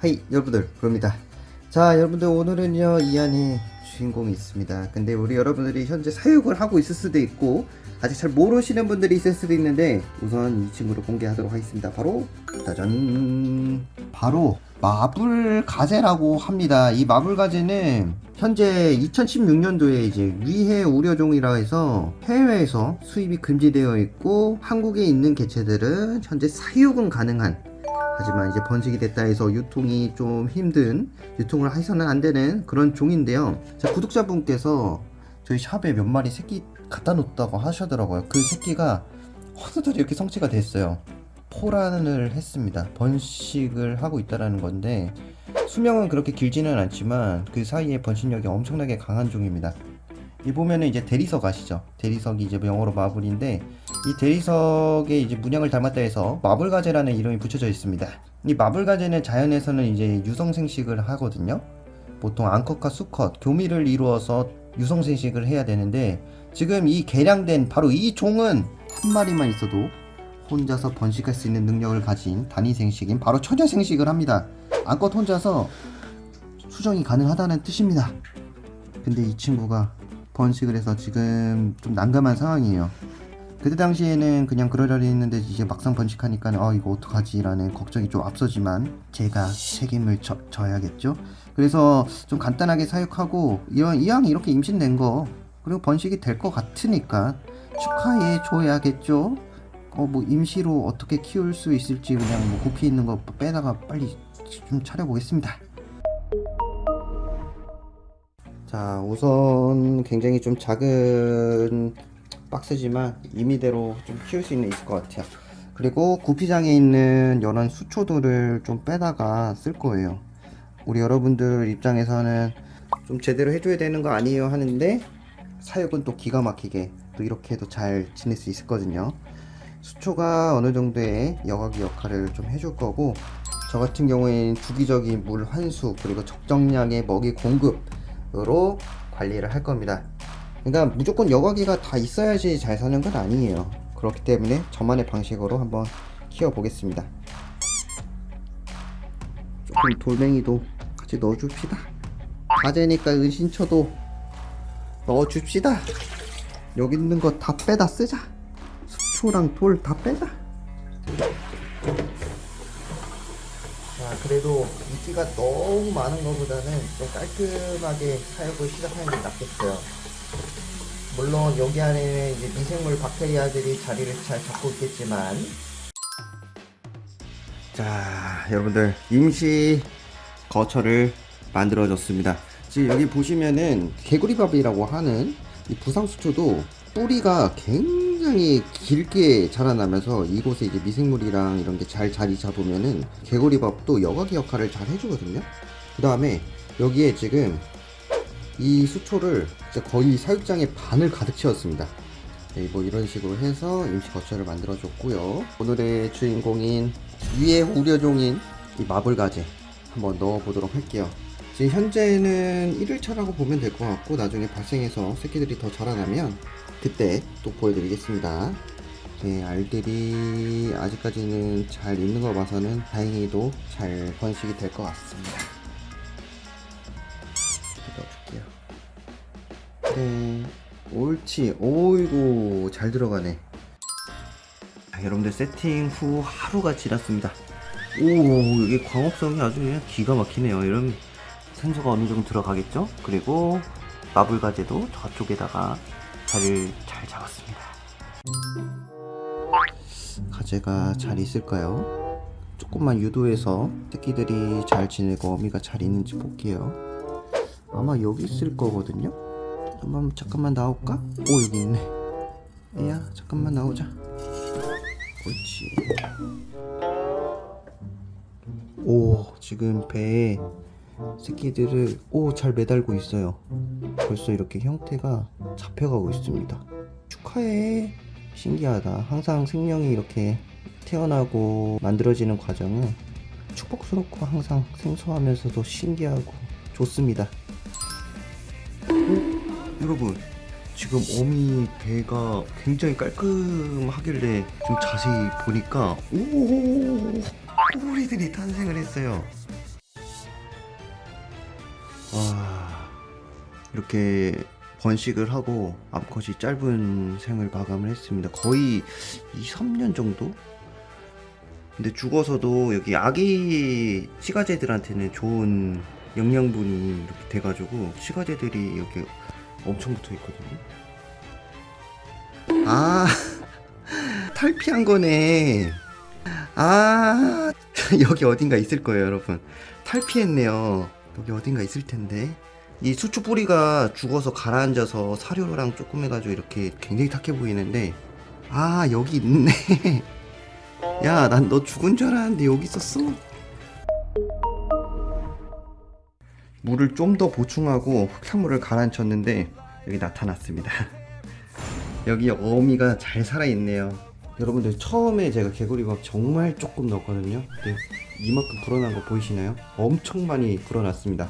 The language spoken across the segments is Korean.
하이 여러분들. 부릅니다. 자 여러분들 오늘은요 이 안에 주인공이 있습니다. 근데 우리 여러분들이 현재 사육을 하고 있을 수도 있고 아직 잘 모르시는 분들이 있을 수도 있는데 우선 이 친구를 공개하도록 하겠습니다. 바로 짜잔! 바로 마블 가재라고 합니다 이 마블 가재는 현재 2016년도에 이제 위해 우려종이라 해서 해외에서 수입이 금지되어 있고 한국에 있는 개체들은 현재 사육은 가능한 하지만 이제 번식이 됐다 해서 유통이 좀 힘든 유통을 해서는 안 되는 그런 종인데요. 자, 구독자분께서 저희 샵에 몇 마리 새끼 갖다 놓았다고 하시더라고요. 그 새끼가 어느덧 이렇게 성취가 됐어요. 포란을 했습니다. 번식을 하고 있다라는 건데 수명은 그렇게 길지는 않지만 그 사이에 번식력이 엄청나게 강한 종입니다. 이 보면은 이제 대리석 아시죠? 대리석이 이제 영어로 마블인데 이 대리석에 이제 문양을 닮았다 해서 마블가재라는 이름이 붙여져 있습니다. 이 마블가재는 자연에서는 이제 유성생식을 하거든요. 보통 암컷과 수컷, 교미를 이루어서 유성생식을 해야 되는데 지금 이 개량된 바로 이 종은 한 마리만 있어도 혼자서 번식할 수 있는 능력을 가진 단위 생식인 바로 처녀 생식을 합니다. 암컷 혼자서 수정이 가능하다는 뜻입니다. 근데 이 친구가 번식을 해서 지금 좀 난감한 상황이에요. 그때 당시에는 그냥 그러려니 했는데 이제 막상 번식하니까 어 이거 어떡하지 라는 걱정이 좀 앞서지만 제가 책임을 져, 져야겠죠 그래서 좀 간단하게 사육하고 이런 이왕 이렇게 임신된 거 그리고 번식이 될 것 같으니까 축하해 줘야겠죠 어 뭐 임시로 어떻게 키울 수 있을지 그냥 뭐 구피 있는 거 빼다가 빨리 좀 차려보겠습니다. 자 우선 굉장히 좀 작은 박스지만 임의대로 좀 키울 수 있는 있을 것 같아요. 그리고 구피장에 있는 이런 수초들을 좀 빼다가 쓸 거예요. 우리 여러분들 입장에서는 좀 제대로 해줘야 되는 거 아니에요 하는데 사육은 또 기가 막히게 또 이렇게 해도 잘 지낼 수 있었거든요 수초가 어느 정도의 여과기 역할을 좀 해줄 거고 저 같은 경우에는 주기적인 물 환수 그리고 적정량의 먹이 공급으로 관리를 할 겁니다. 그러니까 무조건 여과기가 다 있어야지 잘 사는 건 아니에요. 그렇기 때문에 저만의 방식으로 한번 키워 보겠습니다. 조금 돌멩이도 같이 넣어줍시다. 가재니까 은신처도 넣어줍시다. 여기 있는 거 다 빼다 쓰자 수초랑 돌 다 빼자. 자 그래도 인기가 너무 많은 것보다는 좀 깔끔하게 사육을 시작하는 게 낫겠어요. 물론 여기 안에 이제 미생물 박테리아들이 자리를 잘 잡고 있겠지만. 자 여러분들 임시 거처를 만들어 줬습니다. 지금 여기 보시면은 개구리밥이라고 하는 이 부상수초도 뿌리가 굉장히 길게 자라나면서 이곳에 이제 미생물이랑 이런 게 잘 자리 잡으면은 개구리밥도 여과기 역할을 잘 해주거든요. 그 다음에 여기에 지금 이 수초를 거의 사육장의 반을 가득 채웠습니다. 네, 뭐 이런 식으로 해서 임시 거처를 만들어 줬고요. 오늘의 주인공인 위의 우려종인 이 마블가재 한번 넣어 보도록 할게요. 지금 현재는 1일차라고 보면 될 것 같고 나중에 발생해서 새끼들이 더 자라나면 그때 또 보여드리겠습니다. 네, 알들이 아직까지는 잘 있는 거 봐서는 다행히도 잘 번식이 될 것 같습니다. 넣어줄게요. 네 옳지. 오이고 잘 들어가네. 자, 여러분들 세팅 후 하루가 지났습니다. 오 이게 광업성이 아주 그냥 기가 막히네요. 이런 센서가 어느 정도 들어가겠죠? 그리고 마블 가재도 저쪽에다가 자리를 잘 잡았습니다. 가재가 잘 있을까요? 조금만 유도해서 새끼들이 잘 지내고 어미가 잘 있는지 볼게요. 아마 여기 있을 거거든요. 한번 잠깐만 나올까? 오 여기 있네. 애야 잠깐만 나오자. 옳지. 오 지금 배에 새끼들을 오 잘 매달고 있어요 벌써 이렇게 형태가 잡혀가고 있습니다 축하해 신기하다 항상 생명이 이렇게 태어나고 만들어지는 과정은 축복스럽고 항상 생소하면서도 신기하고 좋습니다 어? 여러분 지금 어미 배가 굉장히 깔끔하길래 좀 자세히 보니까 오 꼬리들이 탄생을 했어요. 이렇게 번식을 하고 암컷이 짧은 생을 마감을 했습니다. 거의 2, 3년 정도? 근데 죽어서도 여기 아기 시가제들한테는 좋은 영양분이 이렇게 돼가지고 시가제들이 여기 엄청 붙어 있거든요. 아 탈피한 거네. 아 여기 어딘가 있을 거예요, 여러분. 탈피했네요. 여기 어딘가 있을 텐데. 이 수초 뿌리가 죽어서 가라앉아서 사료랑 조금 해가지고 이렇게 굉장히 탁해 보이는데 아 여기 있네. 야, 난 너 죽은 줄 알았는데 여기 있었어. 물을 좀 더 보충하고 흙탕물을 가라앉혔는데 여기 나타났습니다. 여기 어미가 잘 살아있네요. 여러분들 처음에 제가 개구리밥 정말 조금 넣었거든요. 근데 이만큼 불어난 거 보이시나요? 엄청 많이 불어났습니다.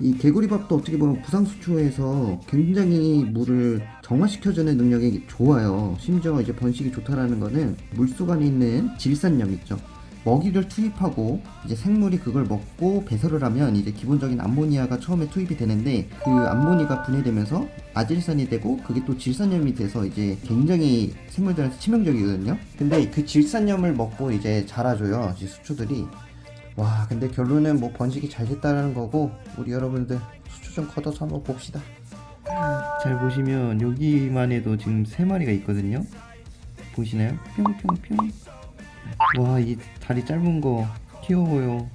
이 개구리밥도 어떻게 보면 부상수초에서 굉장히 물을 정화시켜주는 능력이 좋아요. 심지어 이제 번식이 좋다라는 거는 물속 안에 있는 질산염 있죠. 먹이를 투입하고 이제 생물이 그걸 먹고 배설을 하면 이제 기본적인 암모니아가 처음에 투입이 되는데 그 암모니가 분해되면서 아질산이 되고 그게 또 질산염이 돼서 이제 굉장히 생물들한테 치명적이거든요. 근데 그 질산염을 먹고 이제 자라줘요. 이 수초들이. 와 근데 결론은 뭐 번식이 잘 됐다는 거고 우리 여러분들 수초 좀 걷어서 한번 봅시다. 잘 보시면 여기만 해도 지금 세 마리가 있거든요. 보시나요? 뿅뿅뿅. 와, 이 다리 짧은 거 귀여워요.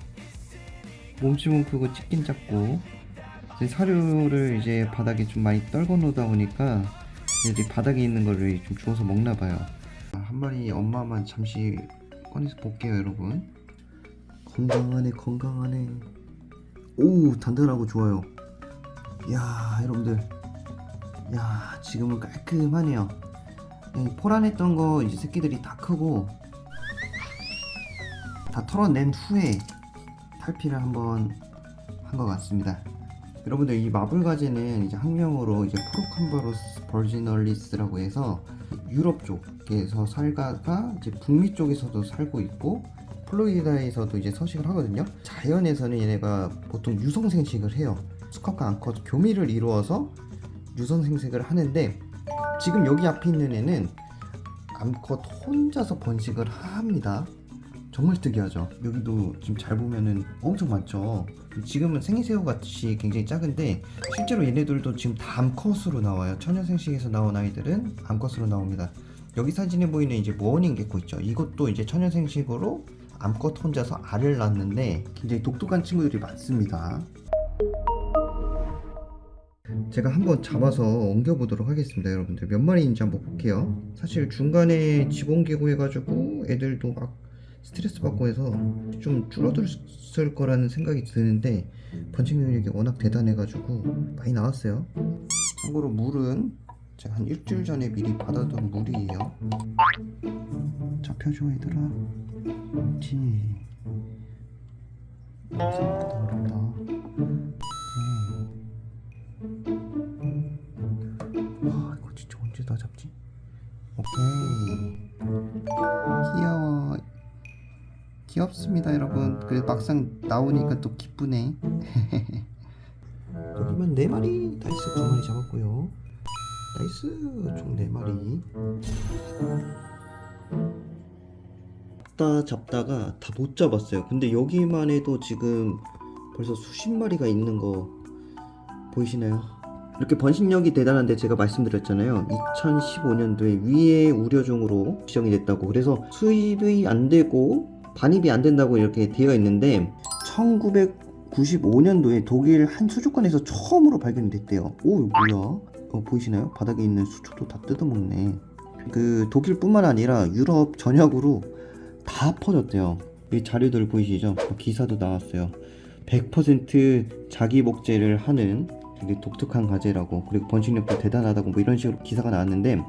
몸집은 크고 찍긴 작고. 이제 사료를 이제 바닥에 좀 많이 떨궈 놓다 보니까 이제 바닥에 있는 거를 좀 주워서 먹나 봐요. 아, 한 마리 엄마만 잠시 꺼내서 볼게요, 여러분. 건강하네, 건강하네. 오, 단단하고 좋아요. 이야, 여러분들. 야, 지금은 깔끔하네요. 이 포란했던 거 이제 새끼들이 다 크고 다 털어낸 후에 탈피를 한번 한 것 같습니다. 여러분들 이 마블가재는 이제 학명으로 이제 프로캄바로스 버지널리스라고 해서 유럽 쪽에서 살다가 이제 북미 쪽에서도 살고 있고 플로리다에서도 이제 서식을 하거든요. 자연에서는 얘네가 보통 유성 생식을 해요. 수컷과 암컷 교미를 이루어서 유성 생식을 하는데 지금 여기 앞에 있는 애는 암컷 혼자서 번식을 합니다. 정말 특이하죠. 여기도 지금 잘 보면은 엄청 많죠. 지금은 생새우 같이 굉장히 작은데 실제로 얘네들도 지금 다 암컷으로 나와요. 천연생식에서 나온 아이들은 암컷으로 나옵니다. 여기 사진에 보이는 이제 모어닝 개코 있죠. 이것도 이제 천연생식으로 암컷 혼자서 알을 낳는데 굉장히 독특한 친구들이 많습니다. 제가 한번 잡아서 옮겨보도록 하겠습니다 여러분들. 몇 마리인지 한번 볼게요. 사실 중간에 지공개고 해가지고 애들도 막 스트레스 받고 해서 좀 줄어들었을 거라는 생각이 드는데 번식 능력이 워낙 대단해가지고 많이 나왔어요. 참고로 물은 제가 한 일주일 전에 미리 받아둔 물이에요. 잡혀줘 얘들아. 그렇지. 아, 생각보다 어렵다. 와 이거 진짜 언제 다 잡지? 오케이. 귀여워. 귀엽습니다 여러분. 그래 막상 나오니까 또 기쁘네. 여기만 4마리 nice 2마리 잡았고요 nice 총 4마리 잡다 잡다가 다 못 잡았어요 근데 여기만 해도 지금 벌써 수십 마리가 있는 거 보이시나요? 이렇게 번식력이 대단한데 제가 말씀드렸잖아요. 2015년도에 위의 우려종으로 지정이 됐다고. 그래서 수입이 안 되고 반입이 안 된다고 이렇게 되어 있는데 1995년도에 독일 한 수족관에서 처음으로 발견이 됐대요. 오, 이거 뭐야? 어, 보이시나요? 바닥에 있는 수초도 다 뜯어먹네. 그 독일뿐만 아니라 유럽 전역으로 다 퍼졌대요. 이 자료들 보이시죠? 기사도 나왔어요. 100% 자기 복제를 하는 되게 독특한 가재라고 그리고 번식력도 대단하다고 뭐 이런 식으로 기사가 나왔는데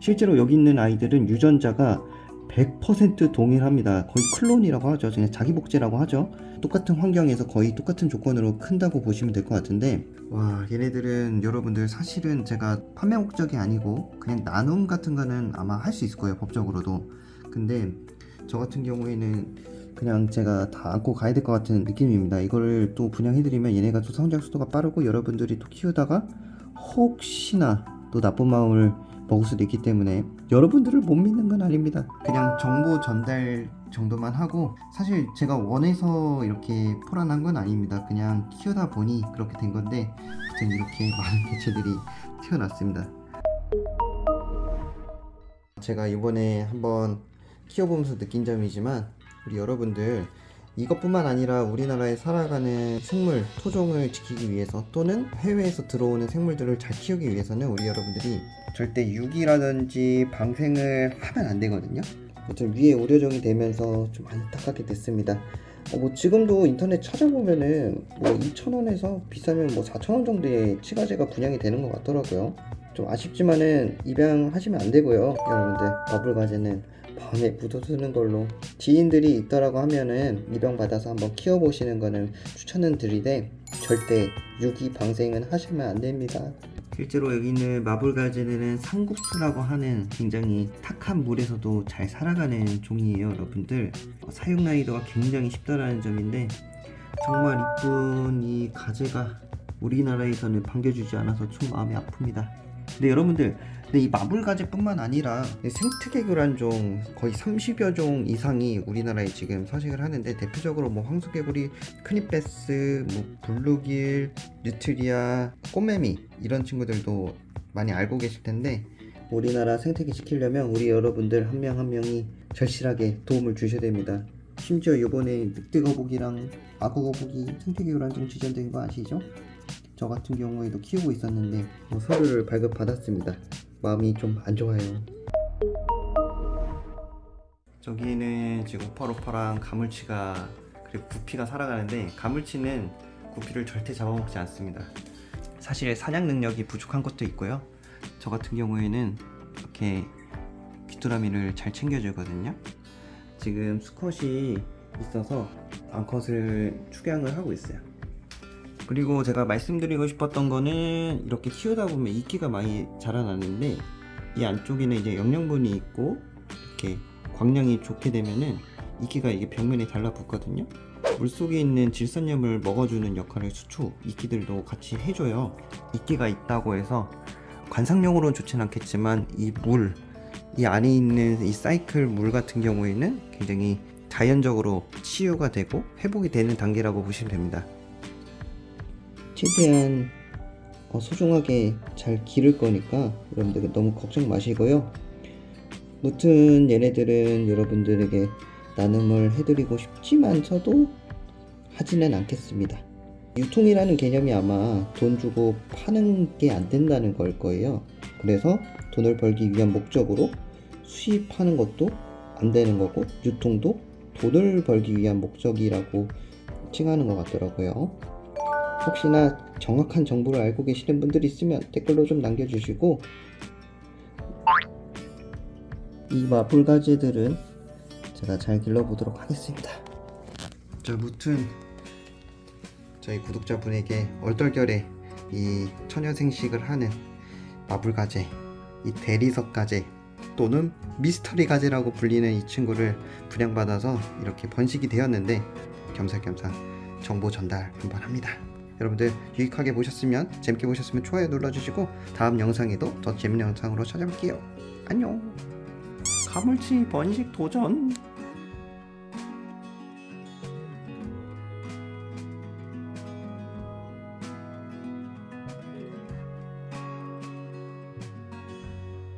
실제로 여기 있는 아이들은 유전자가 100% 동일합니다. 거의 클론이라고 하죠. 그냥 자기 복제라고 하죠. 똑같은 환경에서 거의 똑같은 조건으로 큰다고 보시면 될 것 같은데 와 얘네들은 여러분들 사실은 제가 판매 목적이 아니고 그냥 나눔 같은 거는 아마 할 수 있을 거예요 법적으로도 근데 저 같은 경우에는 그냥 제가 다 안고 가야 될 것 같은 느낌입니다 이거를 또 분양해드리면 얘네가 또 성장速도가 빠르고 여러분들이 또 키우다가 혹시나 또 나쁜 마음을 먹을 수도 있기 때문에 여러분들을 못 믿는 건 아닙니다. 그냥 정보 전달 정도만 하고 사실 제가 원해서 이렇게 포란한 건 아닙니다. 그냥 키우다 보니 그렇게 된 건데 아무튼 이렇게 많은 개체들이 태어났습니다. 제가 이번에 한번 키워보면서 느낀 점이지만 우리 여러분들 이것뿐만 아니라 우리나라에 살아가는 생물, 토종을 지키기 위해서 또는 해외에서 들어오는 생물들을 잘 키우기 위해서는 우리 여러분들이 절대 유기라든지 방생을 하면 안 되거든요. 아무튼 위에 우려정이 되면서 좀 안타깝게 됐습니다. 어, 뭐 지금도 인터넷 찾아보면은 뭐 2,000원에서 비싸면 뭐 4,000원 정도의 치가제가 분양이 되는 것 같더라고요. 좀 아쉽지만은 입양하시면 안 되고요. 여러분들 과제는 밤에 묻어두는 걸로. 지인들이 있더라고 하면은 입양 받아서 한번 키워보시는 거는 추천은 드리되 절대 유기 방생은 하시면 안 됩니다. 실제로 여기 있는 마블가젤은 상국수라고 하는 굉장히 탁한 물에서도 잘 살아가는 종이에요 여러분들. 어, 사육 난이도가 굉장히 쉽다라는 점인데 정말 이쁜 이 가재가 우리나라에서는 반겨주지 않아서 좀 마음이 아픕니다. 근데 여러분들 근데 이 마블가재뿐만 아니라 생태계교란종 거의 30여 종 이상이 우리나라에 지금 서식을 하는데 대표적으로 뭐 황소개구리, 큰입배스, 뭐 블루길, 뉴트리아, 꽃매미 이런 친구들도 많이 알고 계실 텐데 우리나라 생태계 지키려면 우리 여러분들 한 명한 명이 절실하게 도움을 주셔야 됩니다. 심지어 이번에 늑대거북이랑 악어거북이 생태계구란 종 지정된 거 아시죠? 저 같은 경우에도 키우고 있었는데 뭐 서류를 발급받았습니다. 마음이 좀 안 좋아요. 저기에는 지금 오파로파랑 가물치가 그리고 구피가 살아가는데 가물치는 구피를 절대 잡아먹지 않습니다. 사실 사냥 능력이 부족한 것도 있고요. 저 같은 경우에는 이렇게 귀뚜라미를 잘 챙겨주거든요. 지금 수컷이 있어서 암컷을 축양을 하고 있어요. 그리고 제가 말씀드리고 싶었던 거는 이렇게 키우다 보면 이끼가 많이 자라나는데 이 안쪽에는 이제 영양분이 있고 이렇게 광량이 좋게 되면은 이끼가 이게 벽면에 달라붙거든요. 물속에 있는 질산염을 먹어주는 역할을 수초 이끼들도 같이 해줘요. 이끼가 있다고 해서 관상용으로는 좋진 않겠지만 이 물 이 안에 있는 이 사이클 물 같은 경우에는 굉장히 자연적으로 치유가 되고 회복이 되는 단계라고 보시면 됩니다 최대한 어, 소중하게 잘 기를 거니까 여러분들 너무 걱정 마시고요. 무튼 얘네들은 여러분들에게 나눔을 해드리고 싶지만서도 하지는 않겠습니다. 유통이라는 개념이 아마 돈 주고 파는 게 안 된다는 걸 거예요. 그래서 돈을 벌기 위한 목적으로 수입하는 것도 안 되는 거고 유통도 돈을 벌기 위한 목적이라고 칭하는 것 같더라고요. 혹시나 정확한 정보를 알고 계시는 분들이 있으면 댓글로 좀 남겨주시고 이 마블 가지들은 제가 잘 길러보도록 하겠습니다. 자 무튼 저희 구독자분에게 얼떨결에 이 처녀생식을 하는 마블 가재 이 대리석 가재 또는 미스터리 가재라고 불리는 이 친구를 분양받아서 이렇게 번식이 되었는데 겸사겸사 정보 전달 한번 합니다 여러분들 유익하게 보셨으면 재밌게 보셨으면 좋아요 눌러주시고 다음 영상에도 더 재밌는 영상으로 찾아올게요. 안녕. 가물치 번식 도전